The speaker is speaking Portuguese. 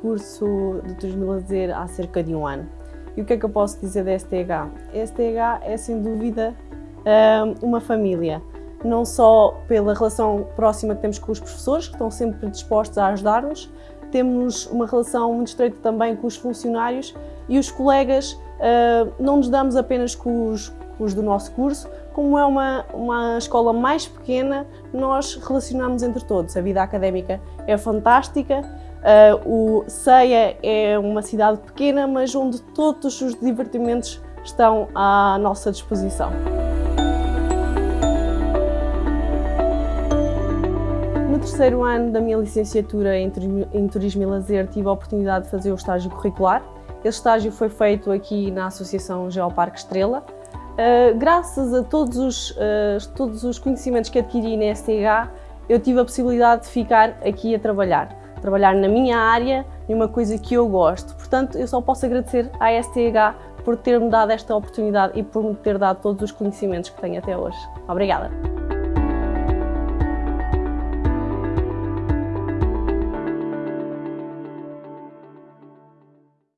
curso de Turismo e Lazer há cerca de um ano. E o que é que eu posso dizer da STH? A STH é, sem dúvida, uma família. Não só pela relação próxima que temos com os professores, que estão sempre dispostos a ajudar-nos, temos uma relação muito estreita também com os funcionários e os colegas, não nos damos apenas com os, com os do nosso curso, como é uma, uma escola mais pequena, nós relacionamos entre todos. A vida académica é fantástica, uh, o Ceia é uma cidade pequena, mas onde todos os divertimentos estão à nossa disposição. No terceiro ano da minha licenciatura em Turismo e Lazer tive a oportunidade de fazer o estágio curricular. Esse estágio foi feito aqui na Associação Geoparque Estrela, Uh, graças a todos os, uh, todos os conhecimentos que adquiri na STH, eu tive a possibilidade de ficar aqui a trabalhar. Trabalhar na minha área, em uma coisa que eu gosto. Portanto, eu só posso agradecer à STH por ter-me dado esta oportunidade e por me ter dado todos os conhecimentos que tenho até hoje. Obrigada!